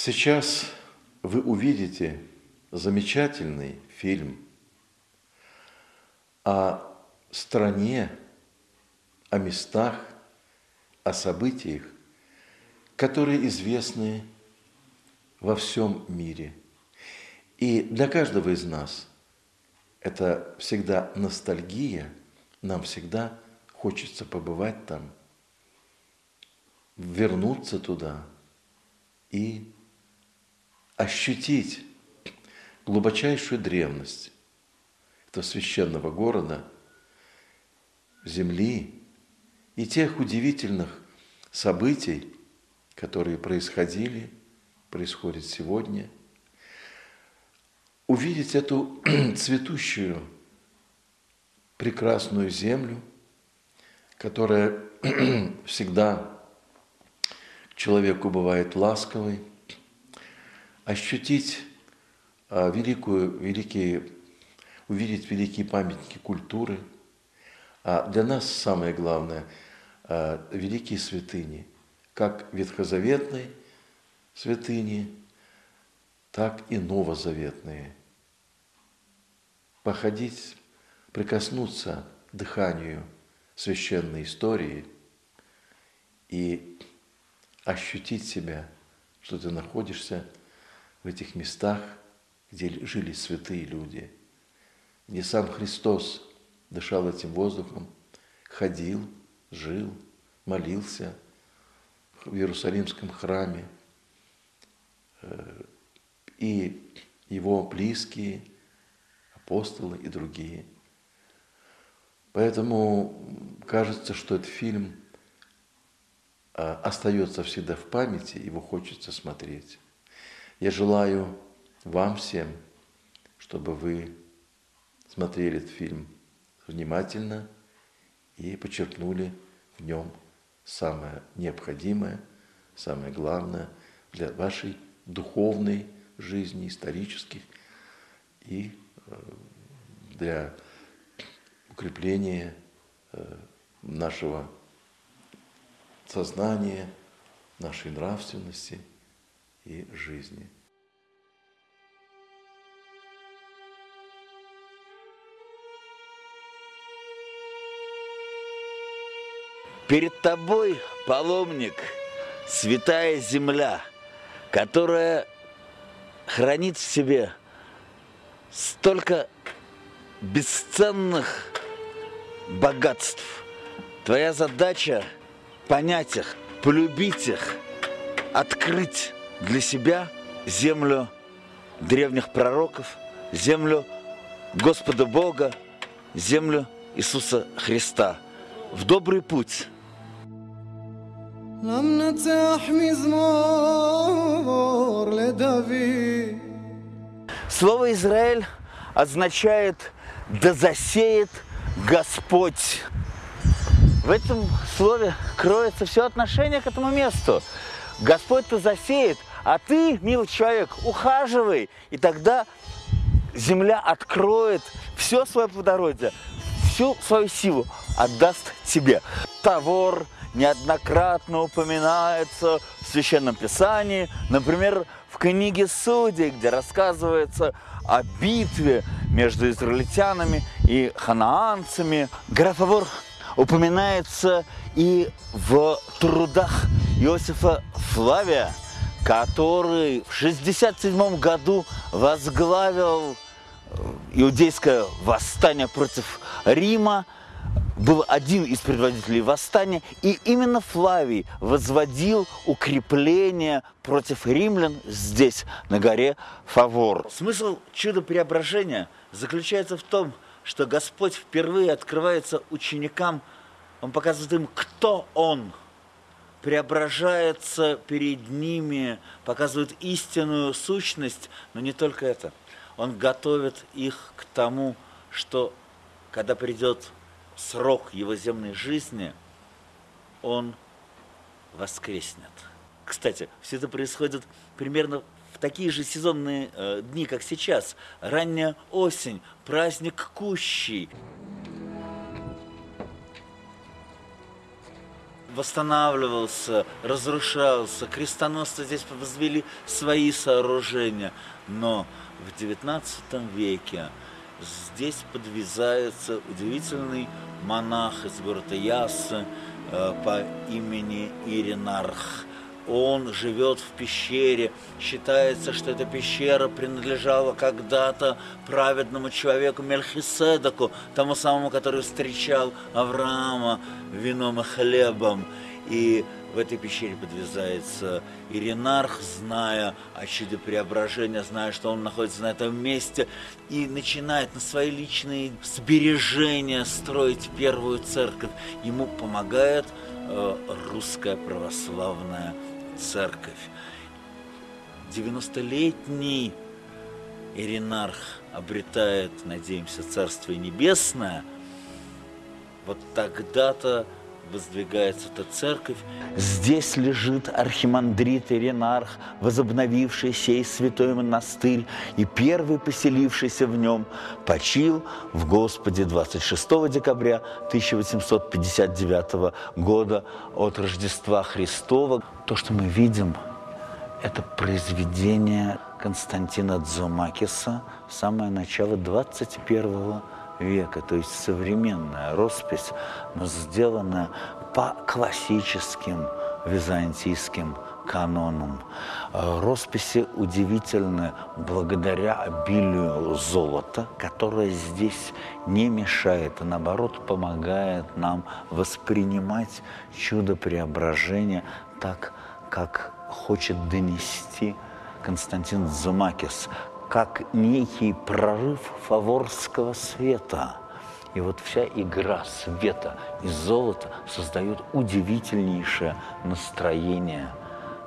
Сейчас вы увидите замечательный фильм о стране, о местах, о событиях, которые известны во всем мире. И для каждого из нас это всегда ностальгия, нам всегда хочется побывать там, вернуться туда и ощутить глубочайшую древность этого священного города, земли и тех удивительных событий, которые происходили, происходят сегодня, увидеть эту цветущую, прекрасную землю, которая всегда человеку бывает ласковой, ощутить а, великую, великие, увидеть великие памятники культуры. А для нас самое главное а, – великие святыни, как ветхозаветные святыни, так и новозаветные. Походить, прикоснуться дыханию священной истории и ощутить себя, что ты находишься в этих местах, где жили святые люди, где сам Христос дышал этим воздухом, ходил, жил, молился в Иерусалимском храме, э, и его близкие, апостолы и другие. Поэтому кажется, что этот фильм – а, остается всегда в памяти, его хочется смотреть. Я желаю вам всем, чтобы вы смотрели этот фильм внимательно и почерпнули в нем самое необходимое, самое главное для вашей духовной жизни, исторических и э, для укрепления э, нашего сознания, нашей нравственности и жизни. Перед тобой, паломник, святая земля, которая хранит в себе столько бесценных богатств. Твоя задача – понять их, полюбить их, открыть для себя землю древних пророков, землю Господа Бога, землю Иисуса Христа в добрый путь. Слово Израиль означает «да засеет Господь». В этом слове кроется все отношение к этому месту. Господь-то засеет, а ты, милый человек, ухаживай, и тогда земля откроет все свое плодородие, всю свою силу отдаст тебе. Тавор неоднократно упоминается в Священном Писании, например, в книге Судей, где рассказывается о битве между израильтянами и ханаанцами. Тавор упоминается и в трудах Иосифа Флавия, который в 67 году возглавил э, иудейское восстание против Рима, был один из предводителей восстания, и именно Флавий возводил укрепление против римлян здесь, на горе Фавор. Смысл чуда преображения заключается в том, что Господь впервые открывается ученикам, Он показывает им, кто Он, преображается перед ними, показывает истинную сущность, но не только это. Он готовит их к тому, что когда придет срок его земной жизни, он воскреснет. Кстати, все это происходит примерно в такие же сезонные э, дни, как сейчас. Ранняя осень, праздник Кущий. Восстанавливался, разрушался. Крестоносцы здесь возвели свои сооружения. Но в XIX веке здесь подвязается удивительный монах из города Ясы э, по имени Иринарх. Он живет в пещере. Считается, что эта пещера принадлежала когда-то праведному человеку Мельхиседеку, тому самому, который встречал Авраама вином и хлебом. И в этой пещере подвязается Иринарх, зная о чуде преображения, зная, что он находится на этом месте, и начинает на свои личные сбережения строить первую церковь. Ему помогает э, русская православная церковь. 90-летний Иринарх обретает, надеемся, Царствие Небесное, вот тогда-то воздвигается эта церковь. Здесь лежит архимандрит Иринарх, возобновивший сей святой монастырь и первый поселившийся в нем, почил в Господе 26 декабря 1859 года от Рождества Христова. То, что мы видим, это произведение Константина Дзумакиса, самое начало 21 века, то есть современная роспись, но сделанная по классическим византийским канонам. Э, росписи удивительны благодаря обилию золота, которое здесь не мешает, а наоборот помогает нам воспринимать чудо преображения так, как хочет донести Константин Зумакис, как некий прорыв фаворского света. И вот вся игра света и золота создает удивительнейшее настроение,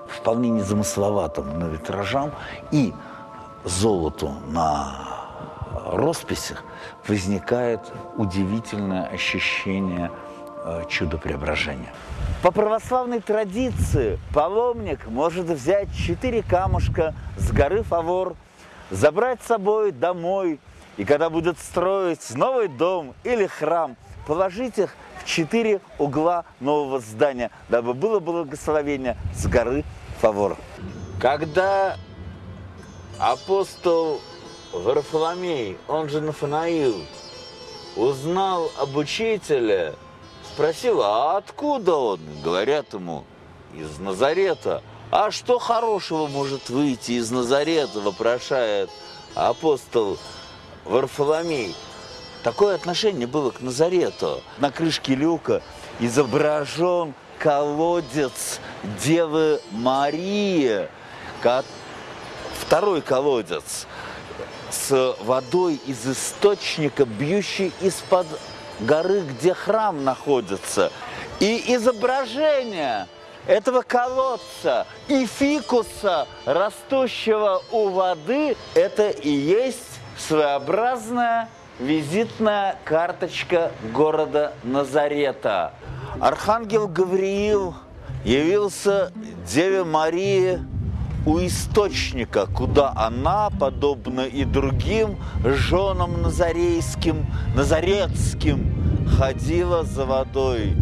вполне незамысловатым на витражам и золоту на росписях возникает удивительное ощущение э, чуда преображения. По православной традиции паломник может взять четыре камушка с горы Фавор – забрать с собой домой, и когда будет строить новый дом или храм, положить их в четыре угла нового здания, дабы было благословение с горы Фавор. Когда апостол Варфоломей, он же Нафанаил, узнал об учителе, спросил, а откуда он? Говорят ему, из Назарета. А что хорошего может выйти из Назарета, вопрошает апостол Варфоломей. Такое отношение было к Назарету. На крышке люка изображен колодец Девы Марии, второй колодец с водой из источника, бьющий из-под горы, где храм находится. И изображение – этого колодца и фикуса, растущего у воды, это и есть своеобразная визитная карточка города Назарета. Архангел Гавриил явился Деве Марии у источника, куда она, подобно и другим женам назарейским, назаретским, ходила за водой.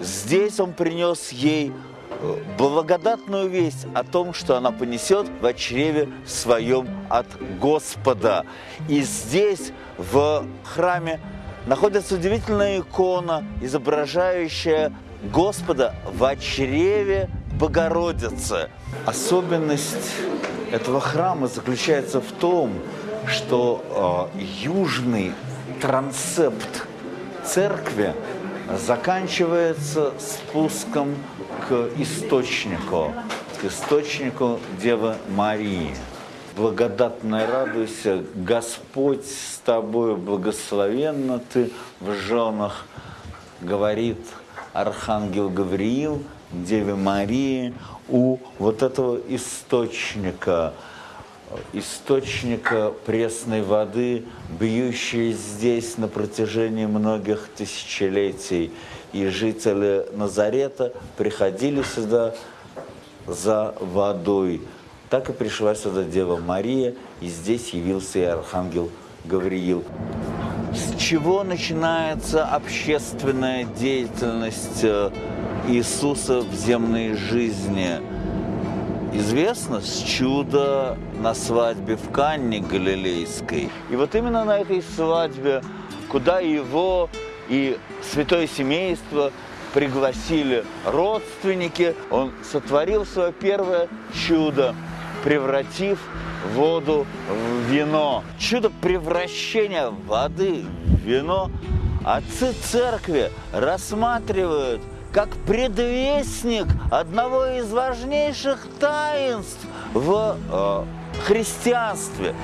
Здесь он принес ей э, благодатную весть о том, что она понесет в чреве своем от Господа. И здесь, в храме, находится удивительная икона, изображающая Господа в чреве Богородицы. Особенность этого храма заключается в том, что э, южный трансепт церкви заканчивается спуском к источнику, к источнику Девы Марии. Благодатно радуйся, Господь с тобой, благословенна ты в женах, говорит Архангел Гавриил Деве Марии у вот этого источника – источника пресной воды, бьющей здесь на протяжении многих тысячелетий. И жители Назарета приходили сюда за водой. Так и пришла сюда Дева Мария, и здесь явился и Архангел Гавриил. С чего начинается общественная деятельность э, Иисуса в земной жизни известно с чуда на свадьбе в Канне Галилейской. И вот именно на этой свадьбе, куда его и святое семейство пригласили родственники, он сотворил свое первое чудо, превратив воду в вино. Чудо превращения воды в вино отцы церкви рассматривают как предвестник одного из важнейших таинств в э, христианстве.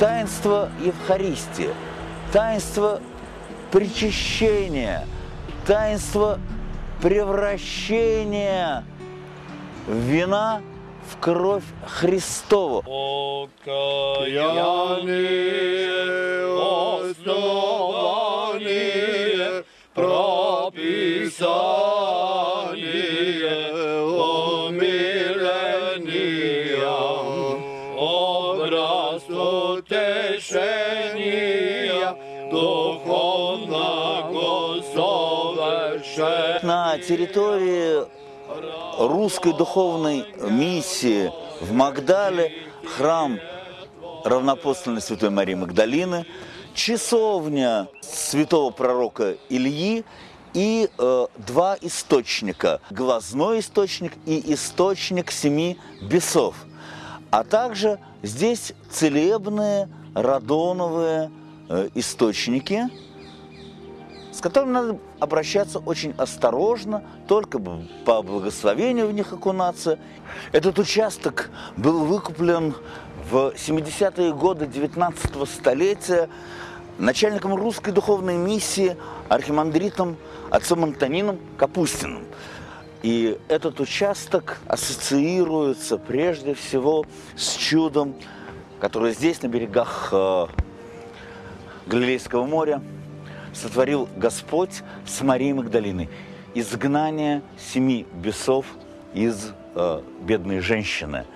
Таинство Евхаристии, таинство причащения, таинство превращения вина в кровь Христову. Покаяние основание На территории русской духовной миссии в Магдале храм равнопостольной Святой Марии Магдалины, часовня святого пророка Ильи и э, два источника. Глазной источник и источник семи бесов. А также здесь целебные радоновые э, источники, с которыми надо обращаться очень осторожно, только по благословению в них окунаться. Этот участок был выкуплен в 70-е годы 19 столетия начальником русской духовной миссии архимандритом отцом Антонином Капустиным. И этот участок ассоциируется прежде всего с чудом, которое здесь, на берегах э, Галилейского моря, сотворил Господь с Марией Магдалиной. Изгнание семи бесов из э, бедной женщины,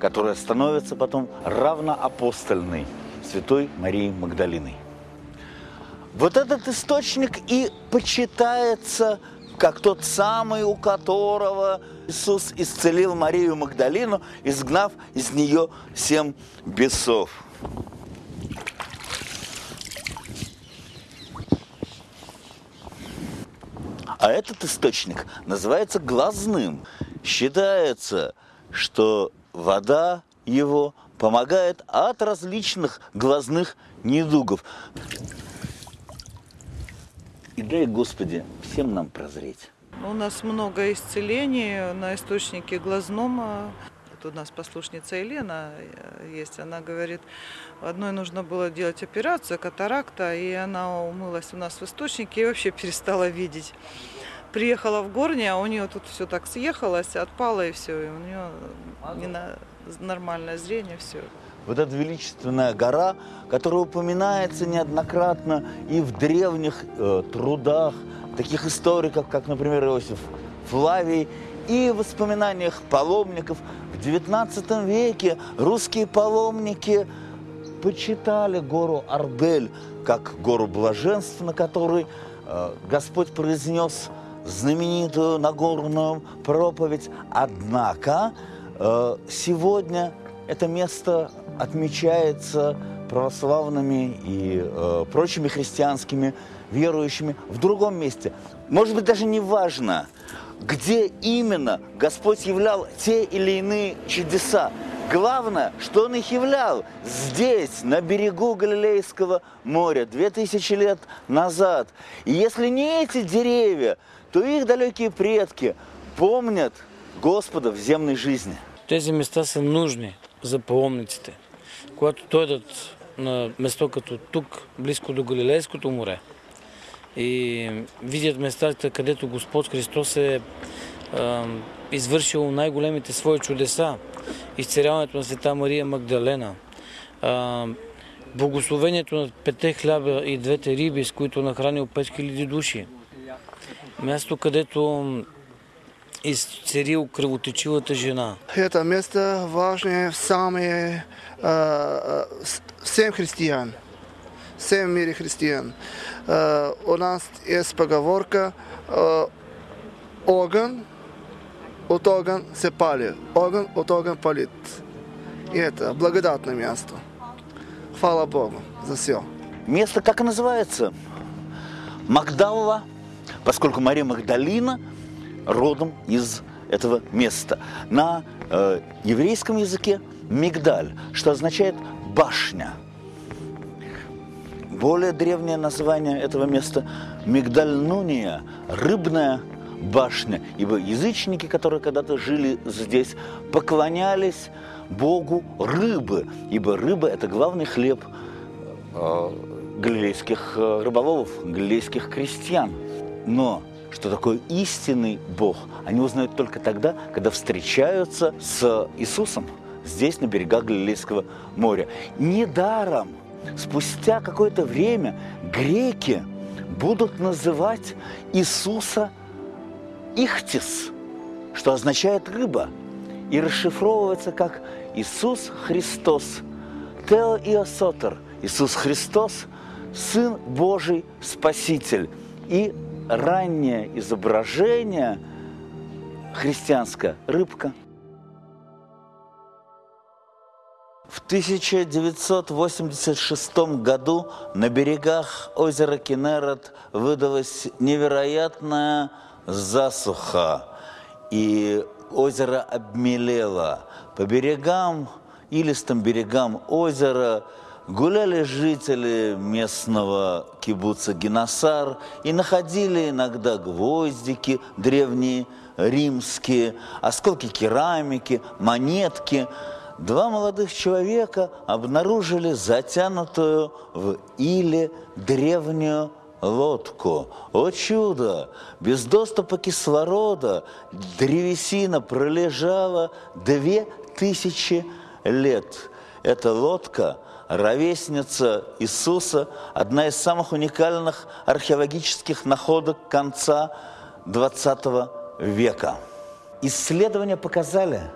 которая становится потом равноапостольной святой Марией Магдалиной. Вот этот источник и почитается как тот самый, у которого Иисус исцелил Марию Магдалину, изгнав из нее семь бесов. А этот источник называется глазным. Считается, что вода его помогает от различных глазных недугов. И дай, Господи, всем нам прозреть. У нас много исцелений на источнике глазном. а, Вот у нас послушница Елена э, есть, она говорит, одной нужно было делать операцию, катаракта, и она умылась у нас в источнике и вообще перестала видеть. Приехала в Горне, а у нее тут все так съехалось, отпало и все, и у нее не на- нормальное зрение, все. Вот эта величественная гора, которая упоминается неоднократно и в древних э, трудах таких историков, как, например, Иосиф Флавий, и в воспоминаниях паломников. В XIX веке русские паломники почитали гору Арбель как гору блаженства, на которой э, Господь произнес знаменитую Нагорную проповедь. Однако э, сегодня это место отмечается православными и э, прочими христианскими верующими в другом месте. Может быть, даже не важно, где именно Господь являл те или иные чудеса. Главное, что Он их являл здесь, на берегу Галилейского моря, две тысячи лет назад. И если не эти деревья, то их далекие предки помнят Господа в земной жизни. Тези места са нужни за паломниците. Когато дойдат на место като тук, близко до Галилейското море и видят местата, където Господ Христос е а, извършил най-големите свои чудеса, изцеряването на света Мария Магдалена, а, благословението на пете хляба и двете риби, с които нахранил 5000 души. Място, където изцерил кръвотечивата жена. Это место важное в самые, э, всем христиан, всем мире христиан. Э, у нас есть поговорка, э, огонь, от огонь се пали. Огонь от огонь палит. И это благодатное место. Хвала Богу за все. Место как и называется? Магдалла, поскольку Мария Магдалина родом из этого места. На э, еврейском языке Мигдаль, что означает башня. Более древнее название этого места – Мигдаль-Нуния, рыбная башня, ибо язычники, которые когда-то жили здесь, поклонялись богу рыбы, ибо рыба – это главный хлеб э, галилейских э, рыболовов, галилейских крестьян. Но что такое истинный Бог, они узнают только тогда, когда встречаются с Иисусом здесь, на берегах Галилейского моря. Недаром спустя какое-то время греки будут называть Иисуса Ихтис, что означает рыба, и расшифровывается как Иисус Христос, Тео Иосотер, Иисус Христос, Сын Божий Спаситель. И раннее изображение христианское – рыбка. В 1986 году на берегах озера Кенерет выдалась невероятная засуха, и озеро обмелело. По берегам, илистым берегам озера гуляли жители местного кибуца Геносар и находили иногда гвоздики древние, римские, осколки керамики, монетки – два молодых человека обнаружили затянутую в иле древнюю лодку. О чудо! Без доступа кислорода древесина пролежала две тысячи лет. Эта лодка – ровесница Иисуса, одна из самых уникальных археологических находок конца XX века. Исследования показали,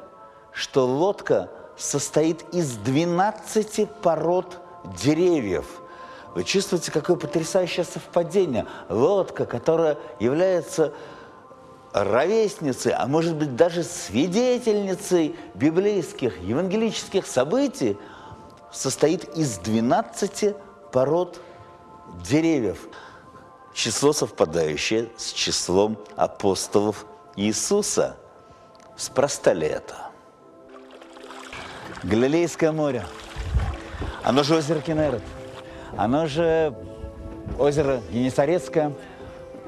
что лодка состоит из 12 пород деревьев. Вы чувствуете, какое потрясающее совпадение. Лодка, которая является ровесницей, а может быть даже свидетельницей библейских, евангелических событий, состоит из 12 пород деревьев. Число совпадающее с числом апостолов Иисуса. Спроста ли это? Галилейское море. Оно же озеро Кенерет. Оно же озеро Генесарецкое.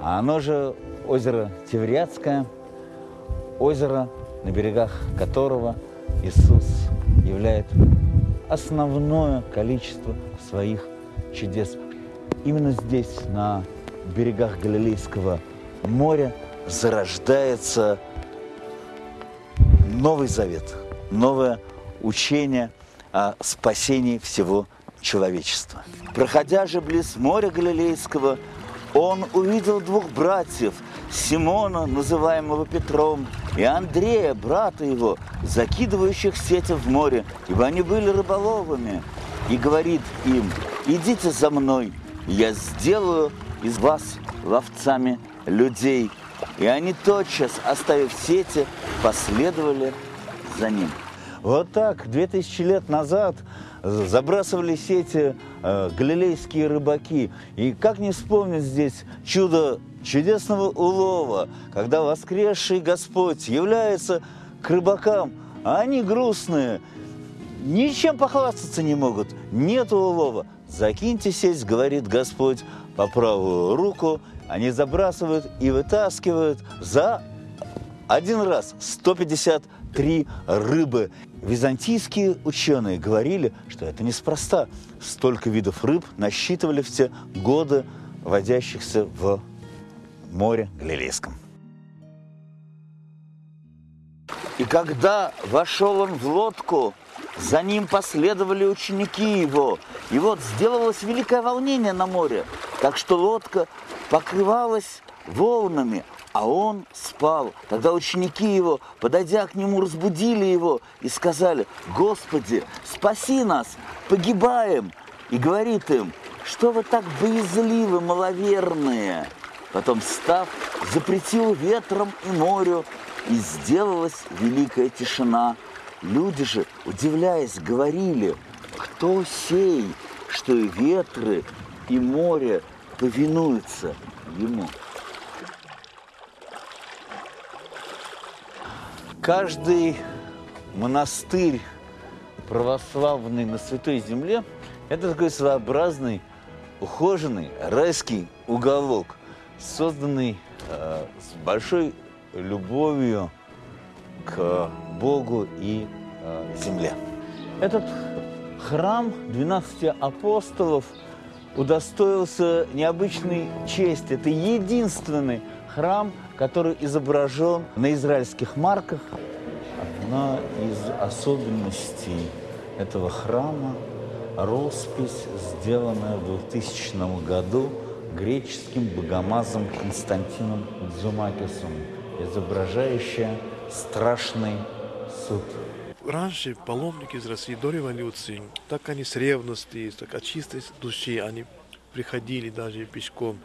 Оно же озеро Тевриадское. Озеро, на берегах которого Иисус являет основное количество своих чудес. Именно здесь, на берегах Галилейского моря, зарождается Новый Завет, новая учение о спасении всего человечества. Проходя же близ моря Галилейского, он увидел двух братьев, Симона, называемого Петром, и Андрея, брата его, закидывающих сети в море, ибо они были рыболовами, и говорит им, идите за мной, я сделаю из вас ловцами людей. И они тотчас, оставив сети, последовали за ним. Вот так, 2000 лет назад забрасывали сети э, галилейские рыбаки. И как не вспомнить здесь чудо чудесного улова, когда воскресший Господь является к рыбакам, а они грустные, ничем похвастаться не могут, нет улова. Закиньте сеть, говорит Господь, по правую руку, они забрасывают и вытаскивают за один раз 153 рыбы. Византийские ученые говорили, что это неспроста. Столько видов рыб насчитывали в те годы, водящихся в море Галилейском. И когда вошел он в лодку, за ним последовали ученики его. И вот сделалось великое волнение на море, так что лодка покрывалась волнами, а он спал. Тогда ученики его, подойдя к нему, разбудили его и сказали, «Господи, спаси нас, погибаем!» И говорит им, «Что вы так боязливы, маловерные?» Потом, став, запретил ветром и морю, и сделалась великая тишина. Люди же, удивляясь, говорили, кто сей, что и ветры, и море повинуются ему. Каждый монастырь православный на Святой Земле – это такой своеобразный, ухоженный райский уголок, созданный э, с большой любовью к Богу и э, земле. Этот храм 12 апостолов удостоился необычной чести. Это единственный храм, который изображен на израильских марках. Одна из особенностей этого храма – роспись, сделанная в 2000 году греческим богомазом Константином Дзумакисом, изображающая страшный суд. Раньше паломники из России до революции, так они с ревности, так от чистой души, они приходили даже пешком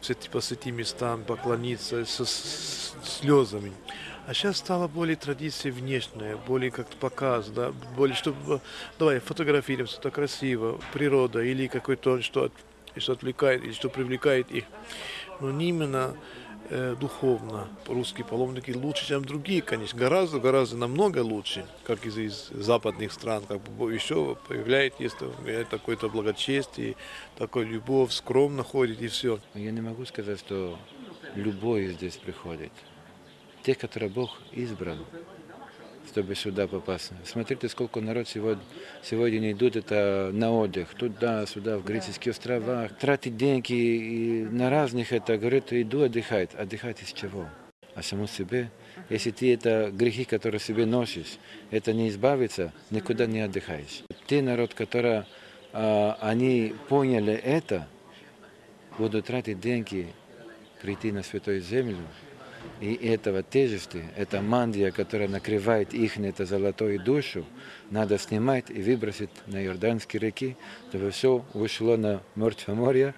в эти, по святым местам поклониться со слезами. А сейчас стала более традиция внешняя, более как-то показ, да, более, чтобы, давай, фотографируемся, это красиво, природа или какой-то, что, что отвлекает, или что привлекает их. Но не именно э, духовно. Русские паломники лучше, чем другие, конечно, гораздо, гораздо намного лучше, как из, из западных стран, как бы еще появляет, есть такое-то благочестие, такой любовь, скромно ходит и все. Я не могу сказать, что любой здесь приходит. Те, которые Бог избрал, чтобы сюда попасть. Смотрите, сколько народ сегодня, сегодня идут это на отдых, туда, сюда, в греческие острова, тратить деньги и на разных это, говорит, иду отдыхать. Отдыхать из чего? А саму себе. Если ты это грехи, которые себе носишь, это не избавиться, никуда не отдыхаешь. Те народ, которые а, они поняли это, будут тратить деньги, прийти на Святую Землю, и этого тяжести, эта мандия, которая накрывает их, это золотую душу, надо снимать и выбросить на Иорданские реки, чтобы все ушло на Мертвое море,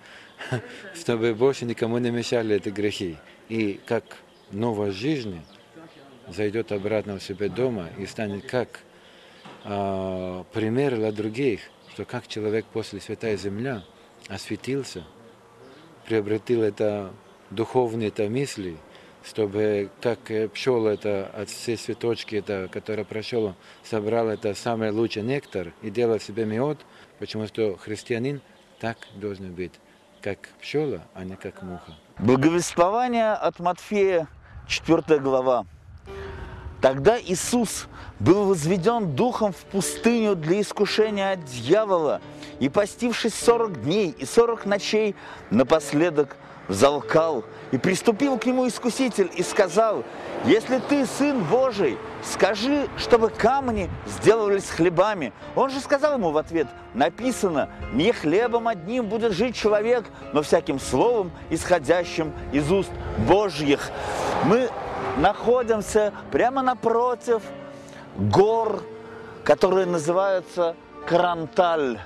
чтобы больше никому не мешали эти грехи. И как новая жизнь зайдет обратно в себе дома и станет как э, пример для других, что как человек после Святая Земля осветился, приобретил это духовные это мысли – чтобы как пчела это от всей цветочки, это, которая прошел, собрал это самый лучший нектар и делал себе мед, потому что христианин так должен быть, как пчела, а не как муха. Благовествование от Матфея, 4 глава. Тогда Иисус был возведен духом в пустыню для искушения от дьявола, и постившись сорок дней и сорок ночей, напоследок залкал, и приступил к нему искуситель и сказал, «Если ты сын Божий, скажи, чтобы камни сделались хлебами». Он же сказал ему в ответ, написано, «Не хлебом одним будет жить человек, но всяким словом, исходящим из уст Божьих». Мы находимся прямо напротив гор, которые называются Каранталь.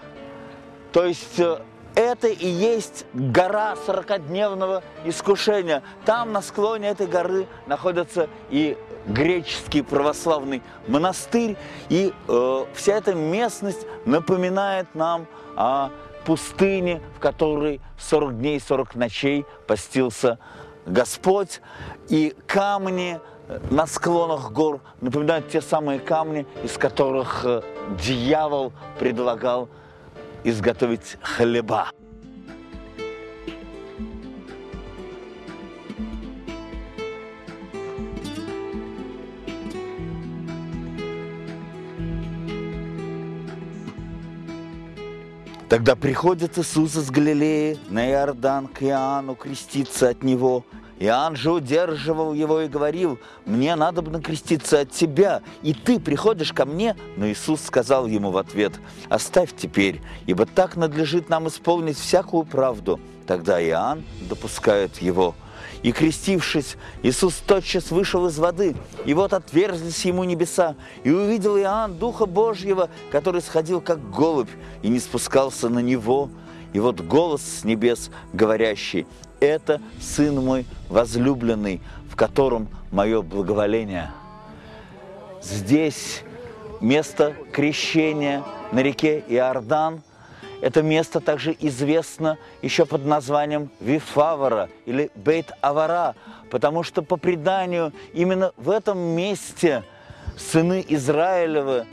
То есть э, это и есть гора сорокодневного искушения. Там на склоне этой горы находится и греческий православный монастырь. И э, вся эта местность напоминает нам о пустыне, в которой 40 дней и 40 ночей постился Господь. И камни на склонах гор напоминают те самые камни, из которых э, дьявол предлагал изготовить хлеба. Тогда приходит Иисус из Галилеи на Иордан к Иоанну креститься от него. Иоанн же удерживал его и говорил, «Мне надо бы накреститься от тебя, и ты приходишь ко мне?» Но Иисус сказал ему в ответ, «Оставь теперь, ибо так надлежит нам исполнить всякую правду». Тогда Иоанн допускает его. И крестившись, Иисус тотчас вышел из воды, и вот отверзлись ему небеса, и увидел Иоанн Духа Божьего, который сходил как голубь, и не спускался на него. И вот голос с небес, говорящий, это Сын мой возлюбленный, в котором мое благоволение. Здесь место крещения на реке Иордан. Это место также известно еще под названием Вифавара или Бейт-Авара, потому что по преданию именно в этом месте сыны Израилевы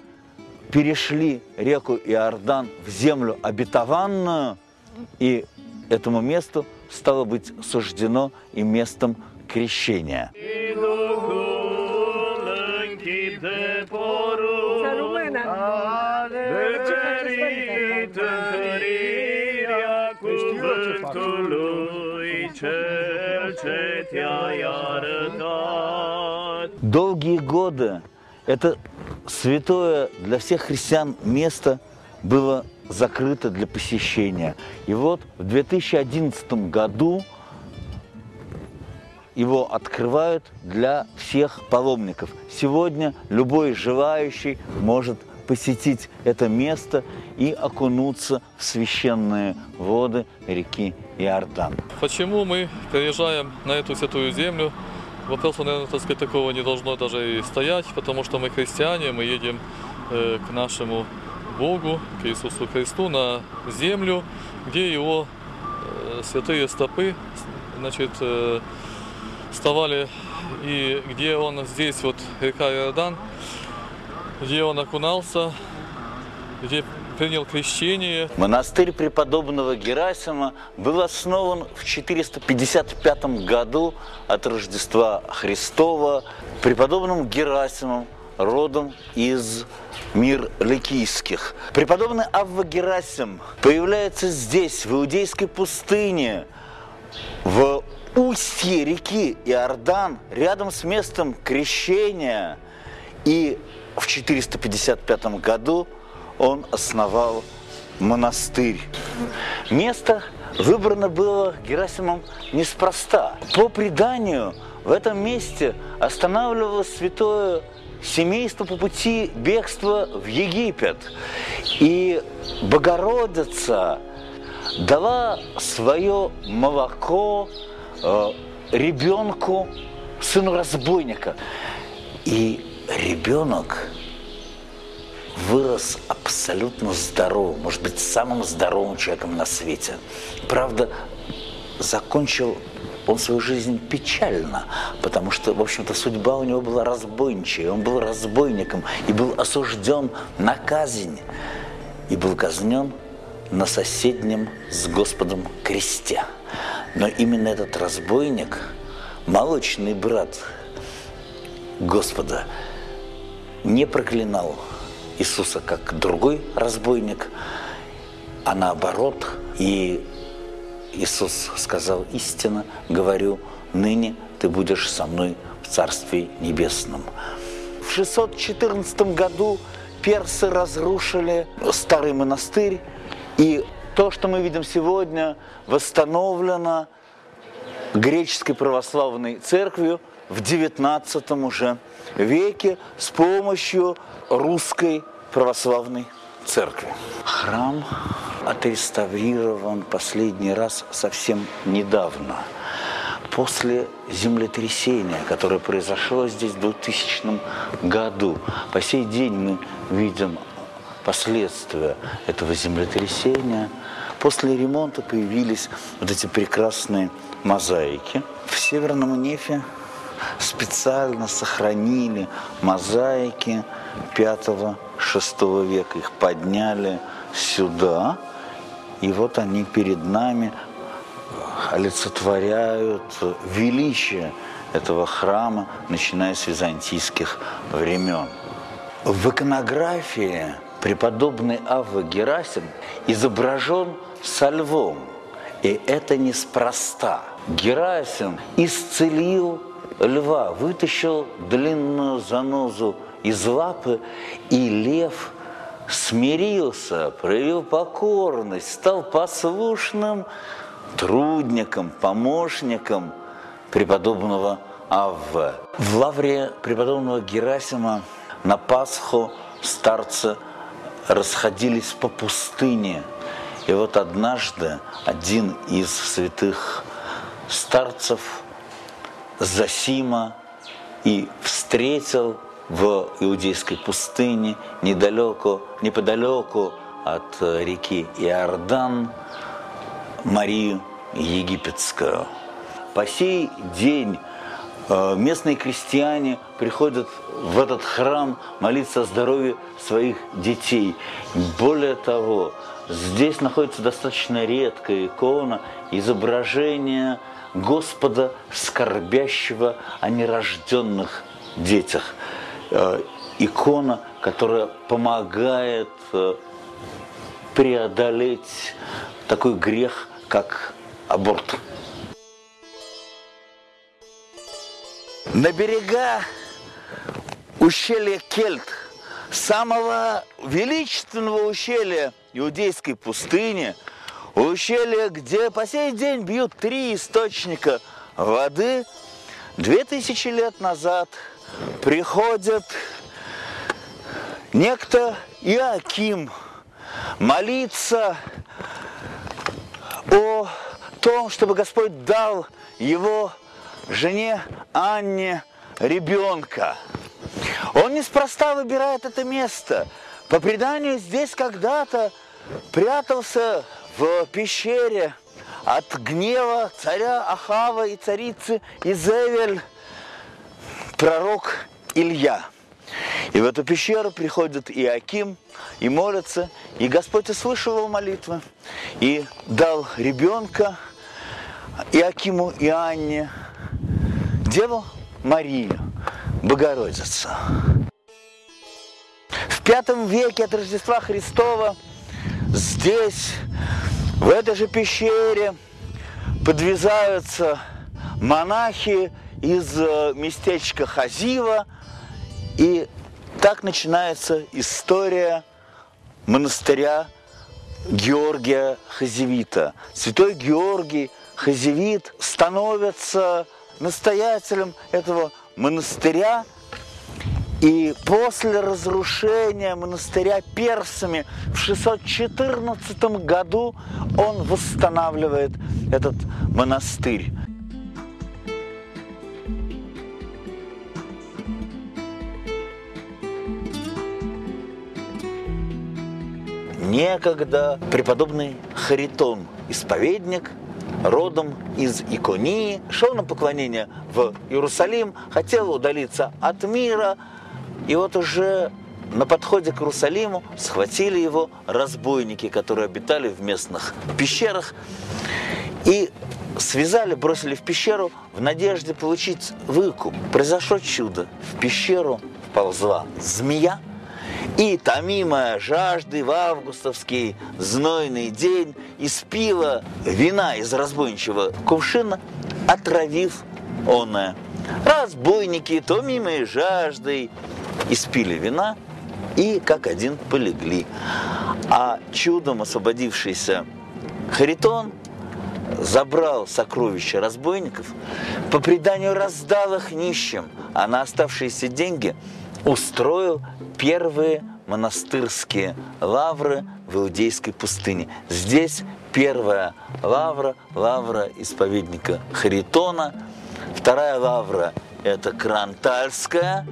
перешли реку Иордан в землю обетованную, и этому месту стало быть суждено и местом крещения. Долгие годы это святое для всех христиан место было закрыто для посещения. И вот в 2011 году его открывают для всех паломников. Сегодня любой желающий может посетить это место и окунуться в священные воды реки Иордан. Почему мы приезжаем на эту святую землю? Вопроса, наверное, так сказать, такого не должно даже и стоять, потому что мы христиане, мы едем э, к нашему Богу, к Иисусу Христу на землю, где Его э, святые стопы, значит, э, вставали, и где Он здесь, вот река Иордан, где Он окунался, где принял крещение. Монастырь преподобного Герасима был основан в 455 году от Рождества Христова преподобным Герасимом, родом из мир ликийских. Преподобный Авва Герасим появляется здесь, в Иудейской пустыне, в устье реки Иордан, рядом с местом крещения. И в 455 году он основал монастырь. Место выбрано было Герасимом неспроста. По преданию, в этом месте останавливалось святое семейство по пути бегства в Египет. И Богородица дала свое молоко э, ребенку, сыну разбойника. И ребенок вырос абсолютно здоровым, может быть, самым здоровым человеком на свете. Правда, закончил он свою жизнь печально, потому что, в общем-то, судьба у него была разбойничая. Он был разбойником и был осужден на казнь. И был казнен на соседнем с Господом кресте. Но именно этот разбойник, молочный брат Господа, не проклинал Иисуса как другой разбойник, а наоборот. И Иисус сказал истинно, говорю, ныне ты будешь со мной в Царстве Небесном. В 614 году персы разрушили старый монастырь, и то, что мы видим сегодня, восстановлено греческой православной церковью в 19 уже веке с помощью русской православной церкви. Храм отреставрирован последний раз совсем недавно, после землетрясения, которое произошло здесь в 2000 году. По сей день мы видим последствия этого землетрясения. После ремонта появились вот эти прекрасные мозаики. В Северном Нефе специально сохранили мозаики 5-6 века. Их подняли сюда, и вот они перед нами олицетворяют величие этого храма, начиная с византийских времен. В иконографии преподобный Авва Герасим изображен со львом, и это неспроста. Герасим исцелил льва, вытащил длинную занозу из лапы, и лев смирился, проявил покорность, стал послушным трудником, помощником преподобного Авве. В лавре преподобного Герасима на Пасху старцы расходились по пустыне. И вот однажды один из святых старцев Засима и встретил в иудейской пустыне недалеко, неподалеку от реки Иордан Марию Египетскую. По сей день э, местные крестьяне приходят в этот храм молиться о здоровье своих детей. Более того, здесь находится достаточно редкая икона изображения Господа, скорбящего о нерожденных детях. Э, икона, которая помогает э, преодолеть такой грех, как аборт. На берега ущелья Кельт, самого величественного ущелья иудейской пустыни, ущелья, где по сей день бьют три источника воды, две тысячи лет назад приходит некто Иаким молиться о том, чтобы Господь дал его жене Анне ребенка. Он неспроста выбирает это место. По преданию, здесь когда-то прятался в пещере от гнева царя Ахава и царицы Изевель пророк Илья. И в эту пещеру приходит Иаким и молится, и Господь услышал его молитвы и дал ребенка Иакиму и Анне, Деву Марию, Богородицу. В пятом веке от Рождества Христова здесь, в этой же пещере, подвязаются монахи из э, местечка Хазива, и так начинается история монастыря Георгия Хазевита. Святой Георгий Хазевит становится настоятелем этого монастыря. И после разрушения монастыря персами в 614 году он восстанавливает этот монастырь. Некогда преподобный Харитон, исповедник, родом из Иконии, шел на поклонение в Иерусалим, хотел удалиться от мира, и вот уже на подходе к Иерусалиму схватили его разбойники, которые обитали в местных пещерах, и связали, бросили в пещеру в надежде получить выкуп. Произошло чудо. В пещеру вползла змея, и, томимая жажды в августовский знойный день, испила вина из разбойничьего кувшина, отравив оное. Разбойники, томимые жаждой, испили вина и как один полегли. А чудом освободившийся Харитон забрал сокровища разбойников, по преданию раздал их нищим, а на оставшиеся деньги устроил первые монастырские лавры в Иудейской пустыне. Здесь первая лавра, лавра исповедника Харитона. Вторая лавра – это Крантальская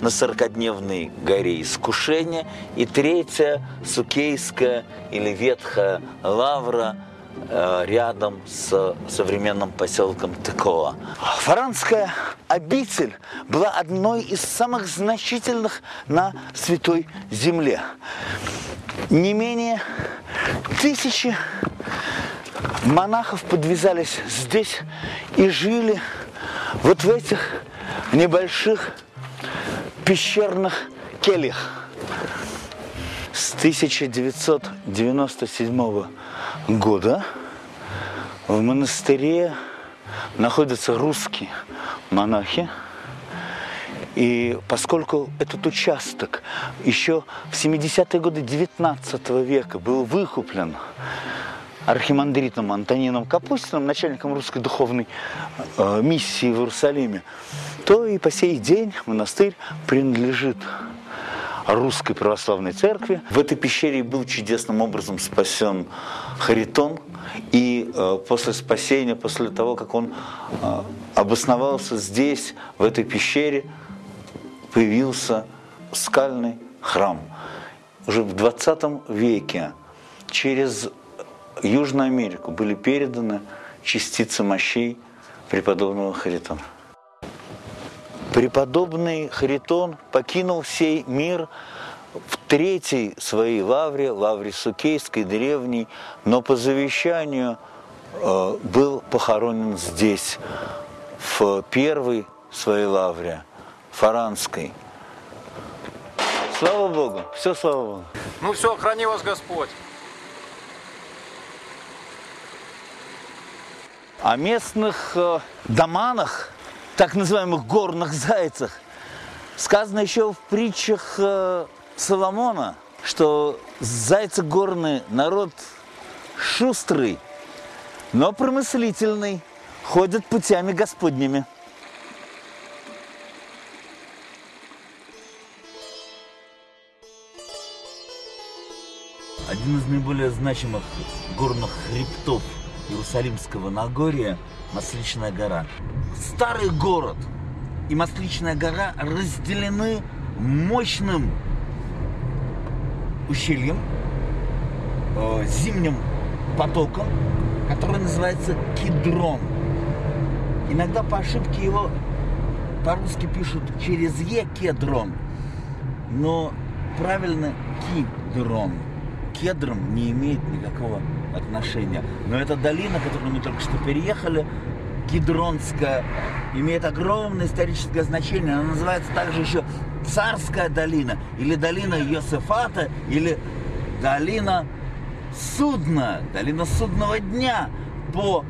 на сорокодневной горе искушения. И третья – Сукейская или Ветхая лавра – рядом с современным поселком Тыкова. Фаранская обитель была одной из самых значительных на Святой Земле. Не менее тысячи монахов подвязались здесь и жили вот в этих небольших пещерных кельях. С 1997 года в монастыре находятся русские монахи. И поскольку этот участок еще в 70-е годы 19 века был выкуплен архимандритом Антонином Капустиным, начальником русской духовной э, миссии в Иерусалиме, то и по сей день монастырь принадлежит русской православной церкви. В этой пещере был чудесным образом спасен Харитон. И э, после спасения, после того, как он э, обосновался здесь, в этой пещере, появился скальный храм. Уже в 20 веке через Южную Америку были переданы частицы мощей преподобного Харитона. Преподобный Харитон покинул сей мир в третьей своей лавре, лавре Сукейской, древней, но по завещанию э, был похоронен здесь, в первой своей лавре, Фаранской. Слава Богу, все слава Богу. Ну все, храни вас Господь. О местных э, доманах, так называемых горных зайцах, сказано еще в притчах э, Соломона, что зайцы горные народ шустрый, но промыслительный, ходят путями Господними. Один из наиболее значимых горных хребтов Иерусалимского Нагорья – Масличная гора. Старый город и Масличная гора разделены мощным ущельем, э, зимним потоком, который называется Кедрон. Иногда по ошибке его по-русски пишут через Е Кедрон, но правильно Кедрон. Кедром не имеет никакого отношения. Но эта долина, которую мы только что переехали, Кедронская, имеет огромное историческое значение. Она называется также еще Царская долина, или долина Йосефата, или долина судна, долина судного дня по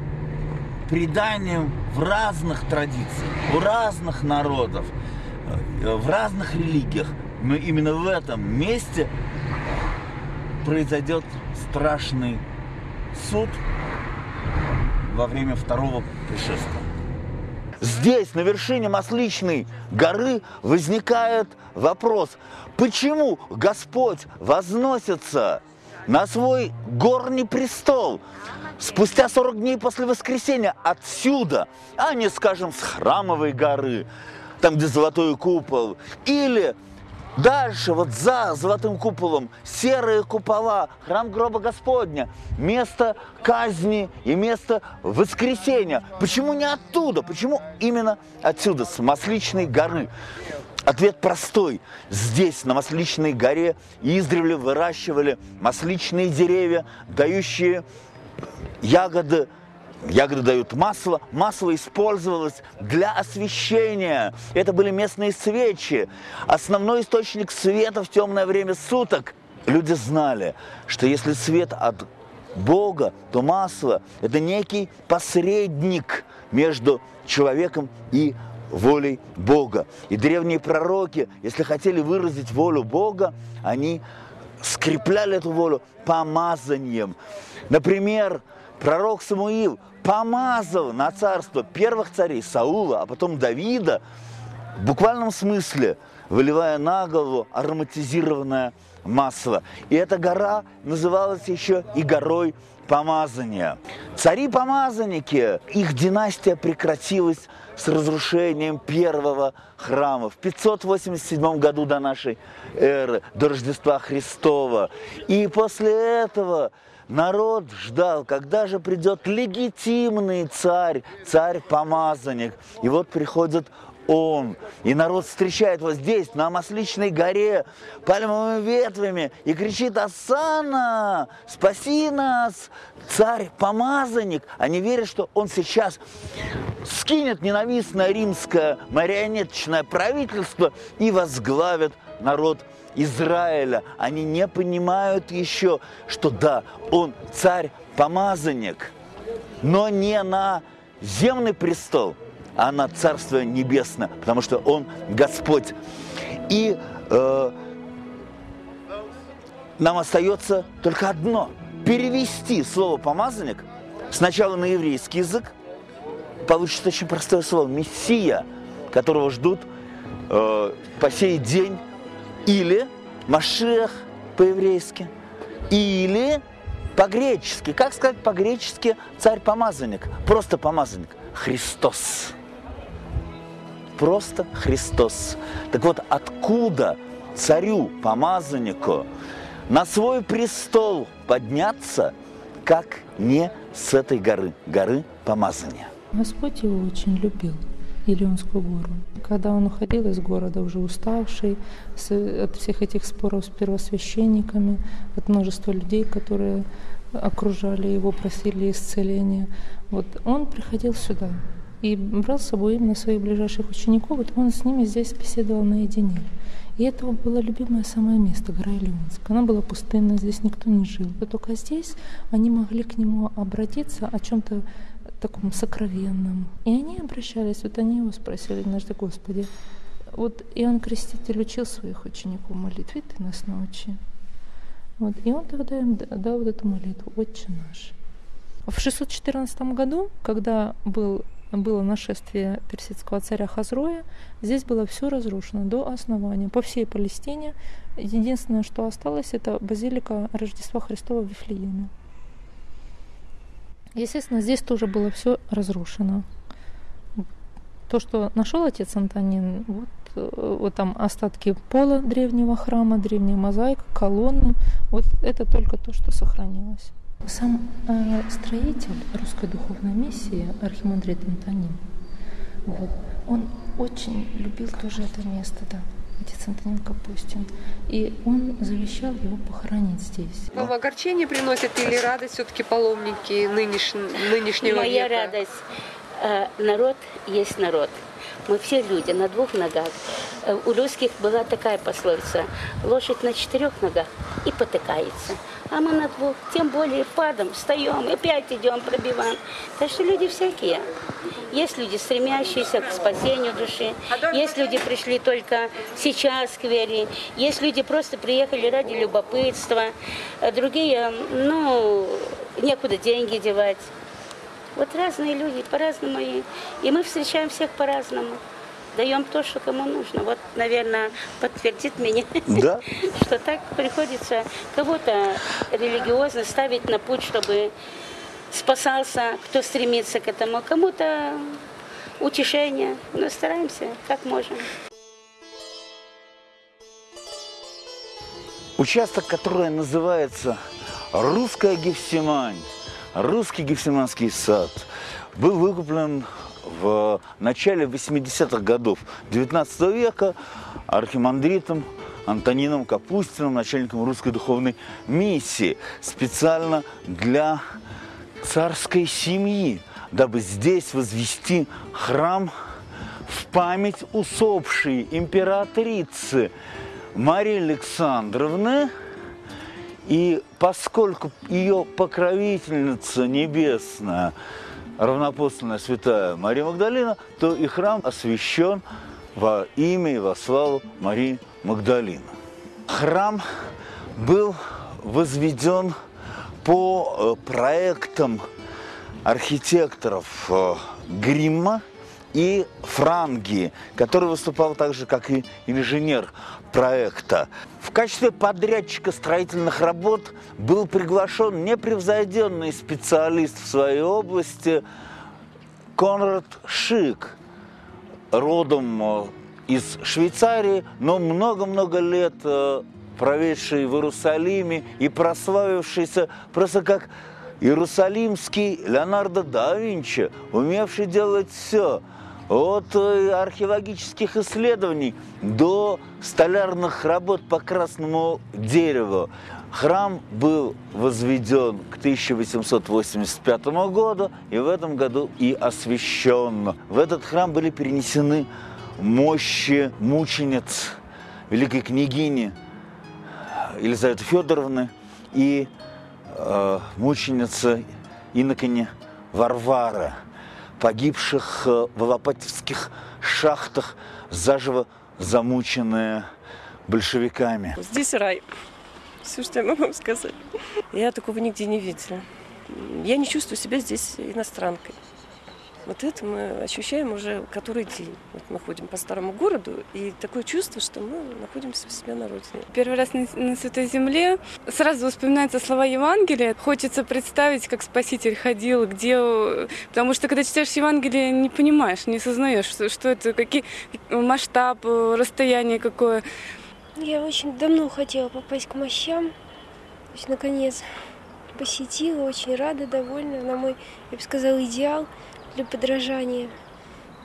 преданиям в разных традициях, у разных народов, э, в разных религиях. Но именно в этом месте произойдет страшный суд во время второго пришествия. Здесь, на вершине Масличной горы, возникает вопрос, почему Господь возносится на свой горний престол спустя 40 дней после воскресения отсюда, а не, скажем, с храмовой горы, там, где золотой купол, или Дальше, вот за золотым куполом, серые купола, храм гроба Господня, место казни и место воскресения. Почему не оттуда? Почему именно отсюда, с Масличной горы? Ответ простой. Здесь, на Масличной горе, издревле выращивали масличные деревья, дающие ягоды Ягоды дают масло. Масло использовалось для освещения. Это были местные свечи. Основной источник света в темное время суток. Люди знали, что если свет от Бога, то масло – это некий посредник между человеком и волей Бога. И древние пророки, если хотели выразить волю Бога, они скрепляли эту волю помазанием. Например, пророк Самуил помазал на царство первых царей Саула, а потом Давида, в буквальном смысле, выливая на голову ароматизированное масло. И эта гора называлась еще и горой помазания. Цари-помазанники, их династия прекратилась с разрушением первого храма в 587 году до нашей эры, до Рождества Христова. И после этого Народ ждал, когда же придет легитимный царь, царь-помазанник. И вот приходит он. И народ встречает вот здесь, на Масличной горе, пальмовыми ветвями, и кричит «Асана! Спаси нас! Царь-помазанник!» Они верят, что он сейчас скинет ненавистное римское марионеточное правительство и возглавит народ Израиля, они не понимают еще, что да, он царь-помазанник, но не на земный престол, а на Царство Небесное, потому что он Господь. И э, нам остается только одно – перевести слово «помазанник» сначала на еврейский язык, получится очень простое слово «мессия», которого ждут э, по сей день или Машех по-еврейски. Или по-гречески. Как сказать по-гречески царь-помазанник? Просто помазанник. Христос. Просто Христос. Так вот, откуда царю-помазаннику на свой престол подняться, как не с этой горы, горы помазания? Господь его очень любил. Илионскую гору. Когда он уходил из города, уже уставший от всех этих споров с первосвященниками, от множества людей, которые окружали его, просили исцеления, вот он приходил сюда и брал с собой именно своих ближайших учеников, вот он с ними здесь беседовал наедине. И это было любимое самое место, гора Илионск. Она была пустынная, здесь никто не жил. Только здесь они могли к нему обратиться о чем-то таком сокровенном. И они обращались, вот они его спросили, однажды, Господи, вот Иоанн Креститель учил своих учеников молитве, ты нас научи. Вот, и он тогда им дал вот эту молитву, «Отче наш». В 614 году, когда был, было нашествие персидского царя Хазроя, здесь было все разрушено до основания, по всей Палестине. Единственное, что осталось, это базилика Рождества Христова в Вифлееме. Естественно, здесь тоже было все разрушено. То, что нашел отец Антонин, вот, э, вот там остатки пола древнего храма, древняя мозаика, колонны, вот это только то, что сохранилось. Сам э, строитель русской духовной миссии, архимандрит Антонин, вот, он очень любил тоже это место, да отец Антонин Капустин. И он завещал его похоронить здесь. Вам огорчение приносят или радость все-таки паломники нынеш... нынешнего Моя века? радость. э, Народ есть народ. Мы все люди на двух ногах. Э, У русских была такая пословица. Лошадь на четырех ногах и потыкается. А мы на двух. Тем более падом, встаем и опять идем, пробиваем. Так что люди всякие. Есть люди, стремящиеся к спасению души. Есть люди, пришли только сейчас к вере. Есть люди, просто приехали ради любопытства. А Другие, ну, некуда деньги девать. Вот разные люди, по-разному. И, и мы встречаем всех по-разному. Даем то, что кому нужно. Вот, наверное, подтвердит меня, Да. что так приходится кого-то религиозно ставить на путь, чтобы спасался, кто стремится к этому, кому-то утешение. Но стараемся, как можем. Участок, который называется Русская Гефсимань, Русский Гефсиманский сад, был выкуплен в начале 80-х годов 19 века архимандритом Антонином Капустиным, начальником русской духовной миссии, специально для царской семьи, дабы здесь возвести храм в память усопшей императрицы Марии Александровны. И поскольку ее покровительница небесная, равнопостольная святая Мария Магдалина, то и храм освящен во имя и во славу Марии Магдалины. Храм был возведен по э, проектам архитекторов э, Гримма и Франги, который выступал также как и инженер проекта. В качестве подрядчика строительных работ был приглашен непревзойденный специалист в своей области Конрад Шик, родом э, из Швейцарии, но много-много лет э, проведший в Иерусалиме и прославившийся просто как иерусалимский Леонардо да Винчи, умевший делать все от э, археологических исследований до столярных работ по красному дереву. Храм был возведен к 1885 году и в этом году и освящен. В этот храм были перенесены мощи мучениц великой княгини Елизаветы Федоровны и э, мученицы инокони Варвары, погибших э, в Алапатевских шахтах, заживо замученные большевиками. Здесь рай. Все, что я могу вам сказать. Я такого нигде не видела. Я не чувствую себя здесь иностранкой. Вот это мы ощущаем уже который день. Вот мы ходим по старому городу, и такое чувство, что мы находимся у себя на родине. Первый раз на, на Святой Земле сразу вспоминаются слова Евангелия. Хочется представить, как Спаситель ходил, где... Потому что, когда читаешь Евангелие, не понимаешь, не сознаешь, что, что это, какие масштаб, расстояние какое. Я очень давно хотела попасть к мощам. То есть, наконец, посетила, очень рада, довольна. На мой, я бы сказала, идеал для подражания.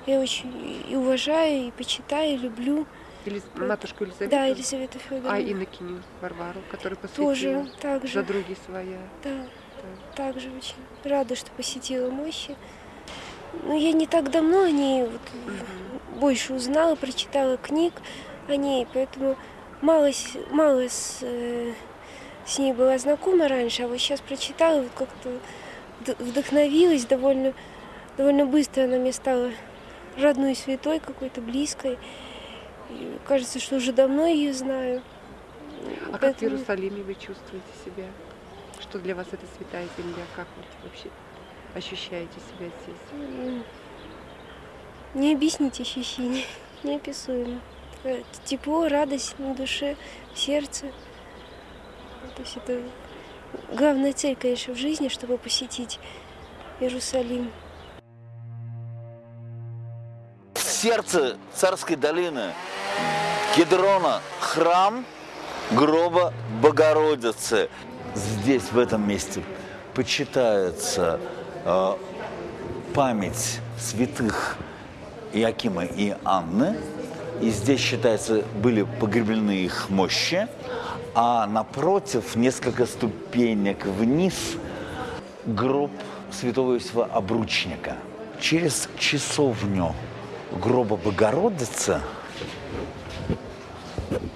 Я очень и уважаю, и почитаю, и люблю. Елиз... Матушку Елизавету? Да, Елизавету Федоровну. А инокиню Варвару, которую посвятила? Тоже, так же. За други своя? Да, да. также очень рада, что посетила мощи. Но я не так давно о ней вот угу. больше узнала, прочитала книг о ней, поэтому мало, мало с, э, с ней была знакома раньше, а вот сейчас прочитала, вот как-то вдохновилась довольно, довольно быстро она мне стала родной святой какой-то, близкой. И кажется, что уже давно ее знаю. А Поэтому... как в Иерусалиме вы чувствуете себя? Что для вас это святая земля? Как вот вообще ощущаете себя здесь? Не объяснить ощущения, неописуемо. Тепло, радость на душе, в сердце. То есть это главная цель, конечно, в жизни, чтобы посетить Иерусалим. Сердце царской долины Кедрона храм гроба Богородицы. Здесь, в этом месте, почитается э, память святых Иакима и Анны. И здесь, считается, были погреблены их мощи. А напротив, несколько ступенек вниз, гроб святого Иосифа Обручника. Через часовню гроба Богородицы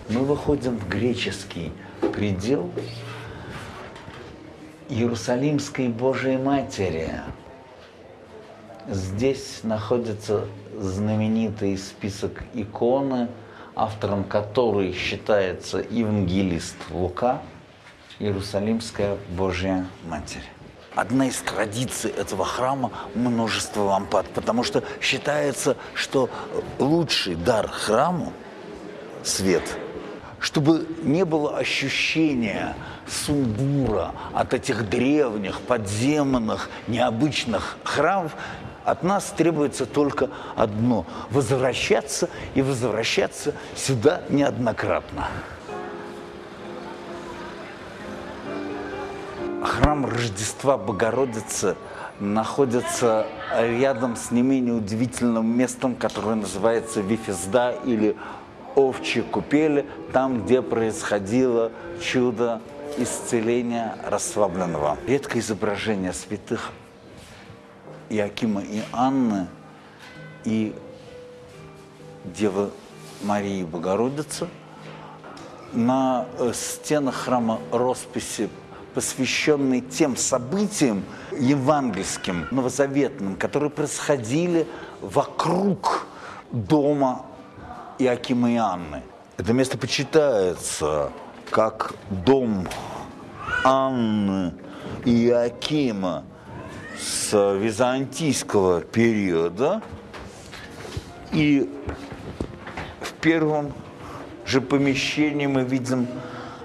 мы выходим в греческий предел Иерусалимской Божией Матери. Здесь находится знаменитый список иконы, автором которой считается евангелист Лука, Иерусалимская Божья Матерь. Одна из традиций этого храма – множество лампад, потому что считается, что лучший дар храму – свет – чтобы не было ощущения сумбура от этих древних, подземных, необычных храмов, от нас требуется только одно – возвращаться и возвращаться сюда неоднократно. Храм Рождества Богородицы находится рядом с не менее удивительным местом, которое называется Вифезда или овчьи купели, там, где происходило чудо исцеления расслабленного. Редкое изображение святых Иакима и Анны и Девы Марии Богородицы на э, стенах храма росписи, посвященные тем событиям евангельским, новозаветным, которые происходили вокруг дома Иакима и Анны. Это место почитается как дом Анны и Иакима с византийского периода. И в первом же помещении мы видим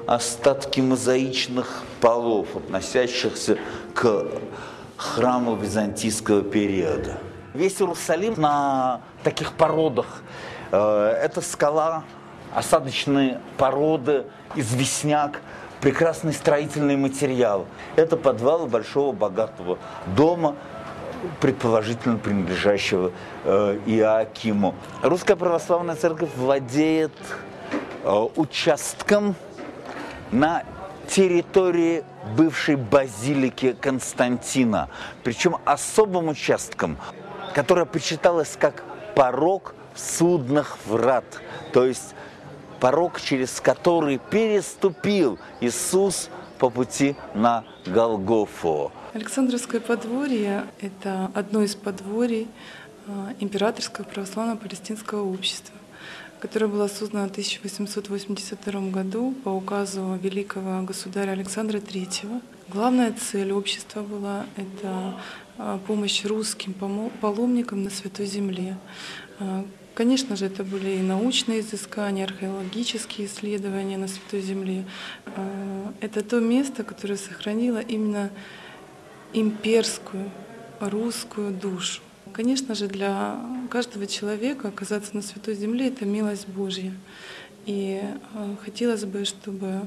остатки мозаичных полов, относящихся к храму византийского периода. Весь Иерусалим на таких породах Э, это скала, осадочные породы, известняк, прекрасный строительный материал. Это подвал большого богатого дома, предположительно принадлежащего э, Иоакиму. Русская православная церковь владеет э, участком на территории бывшей базилики Константина, причем особым участком, которое почиталось как порог судных врат, то есть порог, через который переступил Иисус по пути на Голгофу. Александровское подворье – это одно из подворий а, Императорского православного палестинского общества, которое было создано в 1882 году по указу великого государя Александра III Главная цель общества была — это а, помощь русским паломникам на Святой Земле. А, Конечно же, это были и научные изыскания, археологические исследования на Святой Земле. А, Это то место, которое сохранило именно имперскую русскую душу. Конечно же, для каждого человека оказаться на Святой Земле — это милость Божья. И э, хотелось бы, чтобы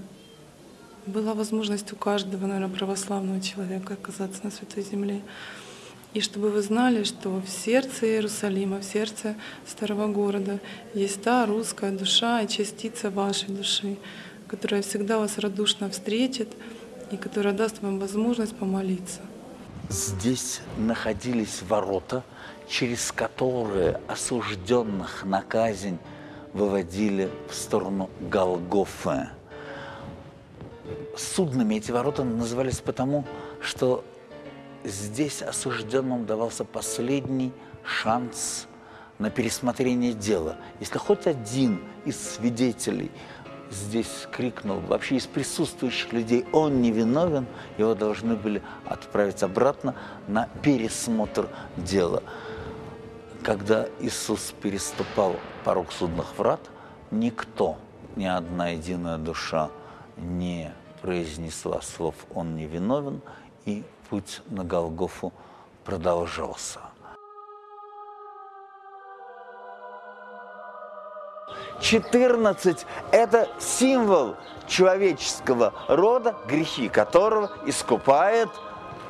была возможность у каждого, наверное, православного человека оказаться на Святой Земле. И чтобы вы знали, что в сердце Иерусалима, в сердце старого города есть та русская душа и частица вашей души, которая всегда вас радушно встретит и которая даст вам возможность помолиться. Здесь находились ворота, через которые осужденных на казнь выводили в сторону Голгофы. Судными эти ворота назывались потому, что здесь осужденным давался последний шанс на пересмотрение дела. Если хоть один из свидетелей здесь крикнул, вообще из присутствующих людей, он не виновен, его должны были отправить обратно на пересмотр дела. Когда Иисус переступал порог судных врат, никто, ни одна единая душа не произнесла слов «он не виновен», и путь на Голгофу продолжался. 14 – это символ человеческого рода, грехи которого искупает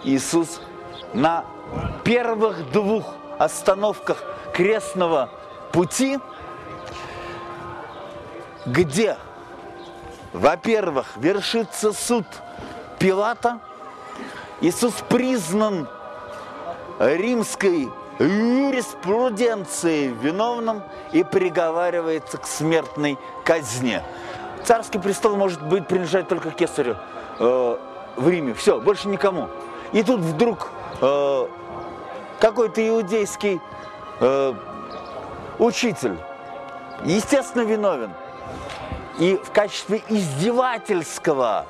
Иисус на первых двух остановках крестного пути, где, во-первых, вершится суд Пилата, Иисус признан римской юриспруденцией виновным и приговаривается к смертной казни. Царский престол может быть принадлежать только кесарю э, в Риме. Все, больше никому. И тут вдруг э, какой-то иудейский э, учитель, естественно, виновен. И в качестве издевательского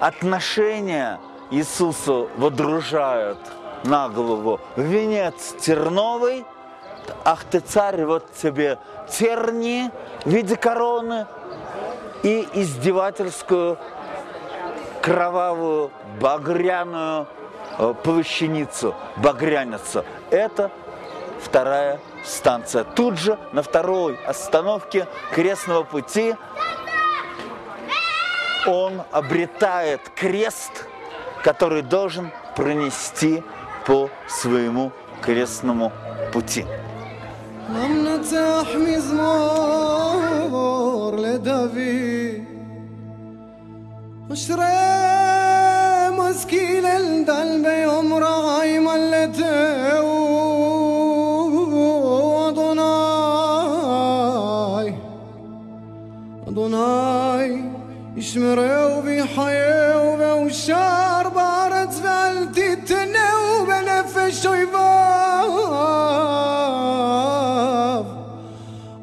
отношения Иисусу водружают на голову. Венец терновый, ах ты царь, вот тебе терни в виде короны и издевательскую кровавую багряную э, плащаницу, багряницу. Это вторая станция. Тут же на второй остановке крестного пути он обретает крест, который должен пронести по своему крестному пути. نمنتح مزمور لدافي وشري مسكين يوم رعاي ملته. أدوناي أدوناي يشمروا بحياة وبوشار بارد فالتي تنو بنفش ويباف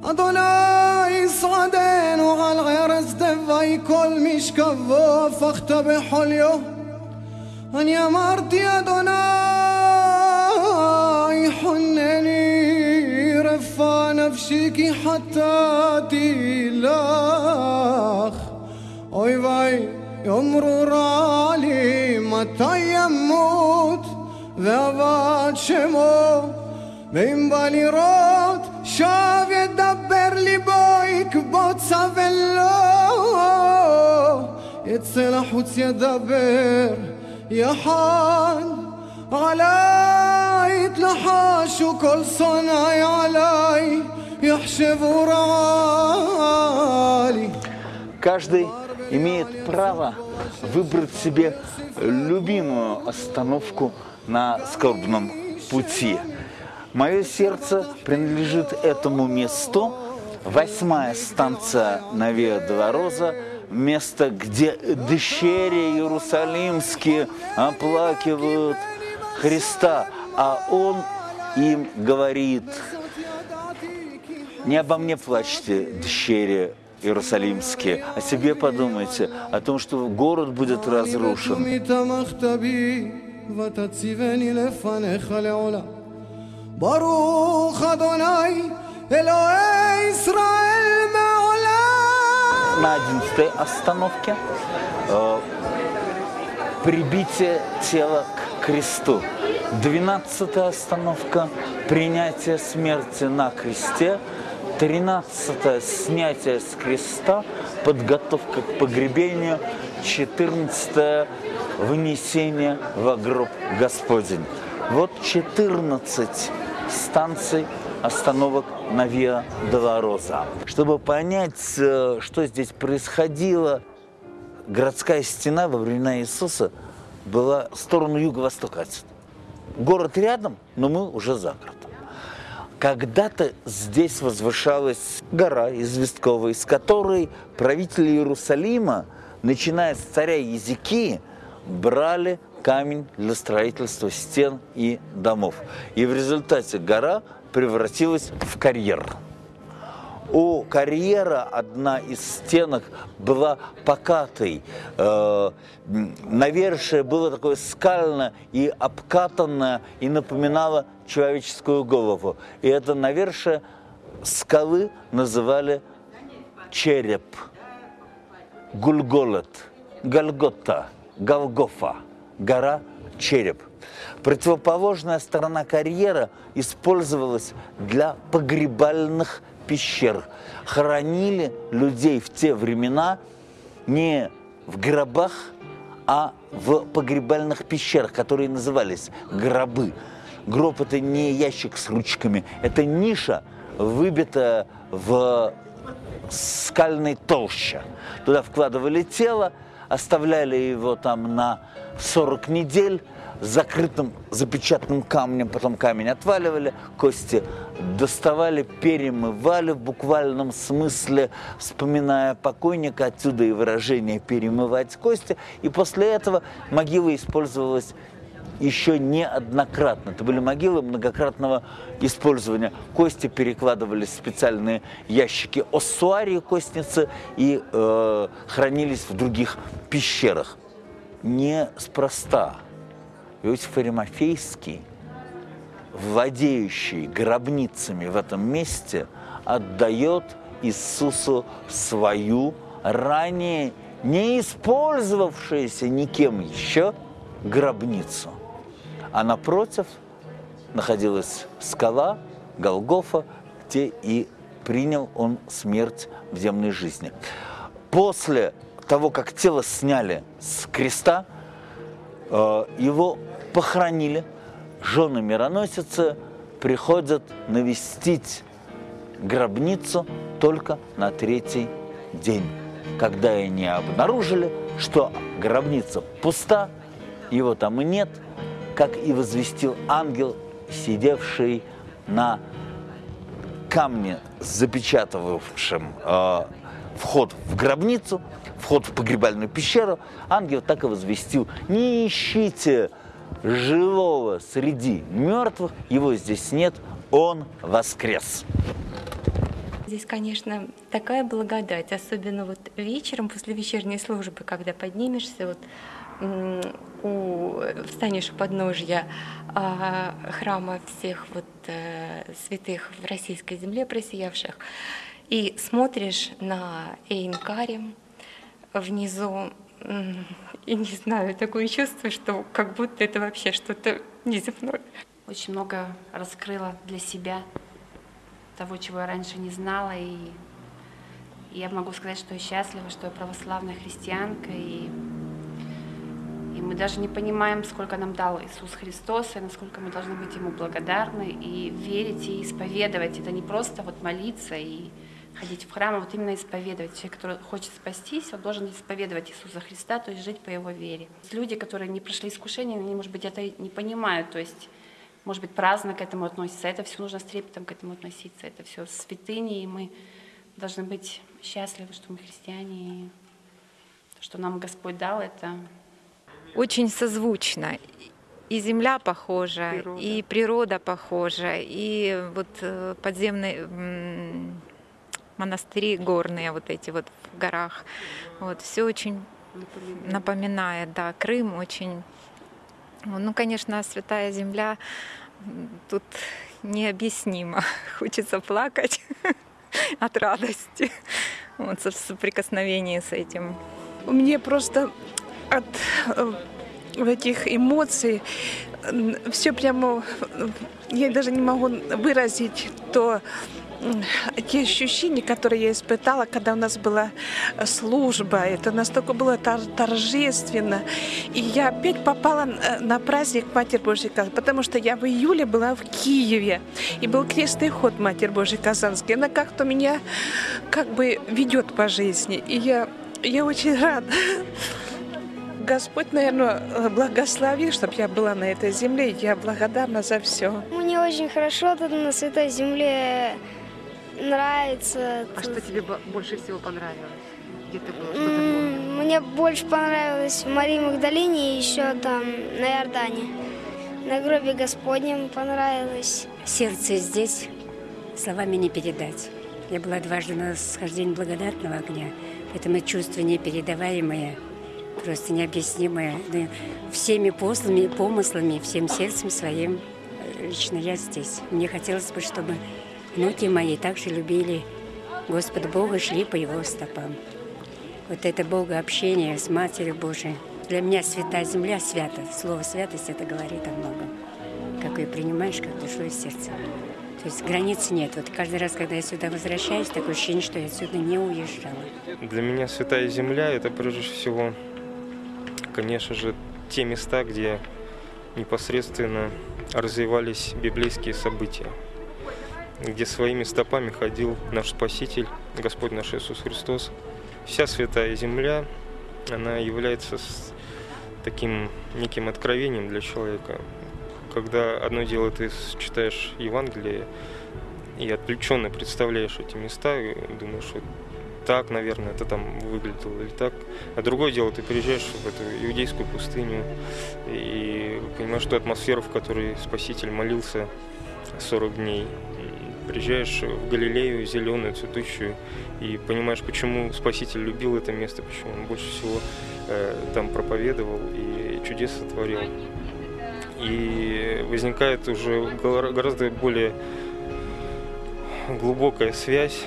أدوناي صعدين وعلى الغير استفاي كل مش كفاف اختبي حليو אני אמרתי, אדוני, חונני רפא נפשי כי חטאתי לך. אוי ואי, יאמרו רע לי, מתי ימות ועבד שמו, ואם בא לראות, שב ידבר ליבו, יקבוץ אבל לא יצא לחוץ ידבר. يا حان علي يتلحاش وكل صنعي علي يحشب ورالي Каждый имеет право выбрать себе любимую остановку на скорбном пути. Мое сердце принадлежит этому месту. Восьмая станция Навея Двороза, место, где дщери иерусалимские оплакивают Христа, а Он им говорит, не обо мне плачьте, дщери иерусалимские. О себе подумайте, о том, что город будет разрушен. ברוך אדוני אלוהי ישראל מעולם. на одиннадцатой остановке э, прибитие тела к кресту. Двенадцатая остановка – принятие смерти на кресте. Тринадцатое – снятие с креста, подготовка к погребению. Четырнадцатое – внесение во гроб Господень. Вот 14 станций остановок на Виа Долороза. Чтобы понять, э, что здесь происходило, городская стена во времена Иисуса была в сторону юго-востока. Город рядом, но мы уже за городом. Когда-то здесь возвышалась гора известковая, из которой правители Иерусалима, начиная с царя Езекии, брали камень для строительства стен и домов. И в результате гора превратилась в карьер. У карьера одна из стенок была покатой. Э, навершие было такое скальное и обкатанное, и напоминало человеческую голову. И это навершие скалы называли череп, гульголет, Гальгота, Голгофа, гора череп. Противоположная сторона карьера использовалась для погребальных пещер. Хоронили людей в те времена не в гробах, а в погребальных пещерах, которые назывались гробы. Гроб – это не ящик с ручками, это ниша, выбитая в скальной толще. Туда вкладывали тело, оставляли его там на 40 недель, закрытым запечатанным камнем, потом камень отваливали, кости доставали, перемывали в буквальном смысле, вспоминая покойника, отсюда и выражение «перемывать кости». И после этого могила использовалась еще неоднократно. Это были могилы многократного использования. Кости перекладывались в специальные ящики оссуарии костницы и э, хранились в других пещерах. Неспроста Иосиф Аримафейский, владеющий гробницами в этом месте, отдает Иисусу свою ранее не использовавшуюся никем еще гробницу. А напротив находилась скала Голгофа, где и принял он смерть в земной жизни. После того, как тело сняли с креста, э, его похоронили, жены мироносицы приходят навестить гробницу только на третий день, когда они обнаружили, что гробница пуста, его там и нет, как и возвестил ангел, сидевший на камне, запечатывавшем э, вход в гробницу, вход в погребальную пещеру, ангел так и возвестил, не ищите живого среди мертвых, его здесь нет, он воскрес. Здесь, конечно, такая благодать, особенно вот вечером после вечерней службы, когда поднимешься, вот у, встанешь у подножья а, храма всех вот а, святых в российской земле просиявших и смотришь на Эйнкарим внизу, и не знаю, такое чувство, что как будто это вообще что-то неземное. Очень много раскрыла для себя того, чего я раньше не знала, и я могу сказать, что я счастлива, что я православная христианка, и и мы даже не понимаем, сколько нам дал Иисус Христос, и насколько мы должны быть Ему благодарны, и верить, и исповедовать. Это не просто вот молиться и ходить в храм, а вот именно исповедовать. Человек, который хочет спастись, он должен исповедовать Иисуса Христа, то есть жить по Его вере. Люди, которые не прошли искушение, они, может быть, это не понимают, то есть может быть, праздно к этому относится. Это все нужно с трепетом к этому относиться. Это все святыни, и мы должны быть счастливы, что мы христиане, и то, что нам Господь дал, это очень созвучно. И земля похожа, природа. и природа похожа, и вот э, подземный монастыри горные вот эти вот в горах. Вот все очень напоминает, да, Крым очень. Ну, конечно, Святая Земля тут необъяснимо. Хочется плакать от радости вот, в соприкосновении с этим. Мне просто от этих эмоций все прямо, я даже не могу выразить то, те ощущения, которые я испытала, когда у нас была служба. Это настолько было торжественно. И я опять попала на праздник Матерь Божьей Казанской, потому что я в июле была в Киеве. И был крестный ход Матерь Божьей Казанской. Она как-то меня как бы ведет по жизни. И я, я очень рада. Господь, наверное, благослови, чтобы я была на этой земле. Я благодарна за все. Мне очень хорошо тут на Святой Земле нравится. А что тебе больше всего понравилось? Где ты был? Что ты Мне больше понравилось в Марии Магдалине и еще там на Иордане. На гробе Господнем понравилось. Сердце здесь словами не передать. Я была дважды на схождении благодатного огня, поэтому чувство непередаваемое – просто необъяснимое. Всеми послами, помыслами, всем сердцем своим э, лично я здесь. Мне хотелось бы, чтобы внуки мои также любили Господа Бога, шли по Его стопам. Вот это Бога общение с Матерью Божией. Для меня святая земля свята. Слово святость это говорит о многом. Как ее принимаешь, как душу и сердце. То есть границ нет. Вот каждый раз, когда я сюда возвращаюсь, такое ощущение, что я отсюда не уезжала. Для меня святая земля – это прежде всего конечно же, те места, где непосредственно развивались библейские события, где своими стопами ходил наш Спаситель, Господь наш Иисус Христос. Вся Святая Земля, она является таким неким откровением для человека. Когда одно дело ты читаешь Евангелие и отвлеченно представляешь эти места, и думаешь, вот так, наверное, это там выглядело или так. А другое дело, ты приезжаешь в эту иудейскую пустыню и понимаешь ту атмосферу, в которой Спаситель молился 40 дней. Приезжаешь в Галилею, зеленую, цветущую, и понимаешь, почему Спаситель любил это место, почему он больше всего э, там проповедовал и чудес сотворил. И возникает уже гораздо более глубокая связь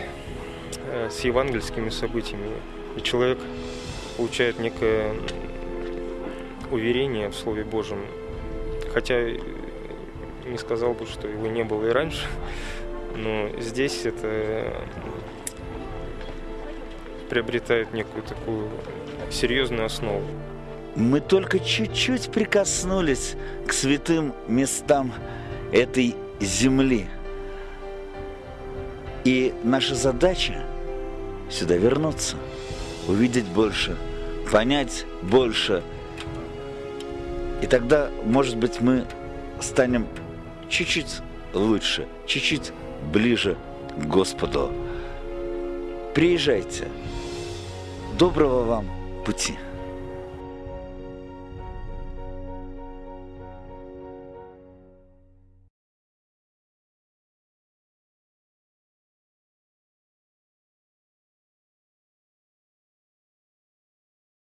Э, с евангельскими событиями, и человек получает некое уверение в Слове Божьем, хотя не сказал бы, что его не было и раньше, но здесь это приобретает некую такую серьезную основу. Мы только чуть-чуть прикоснулись к святым местам этой земли. И наша задача сюда вернуться, увидеть больше, понять больше. И тогда, может быть, мы станем чуть-чуть лучше, чуть-чуть ближе к Господу. Приезжайте. Доброго вам пути.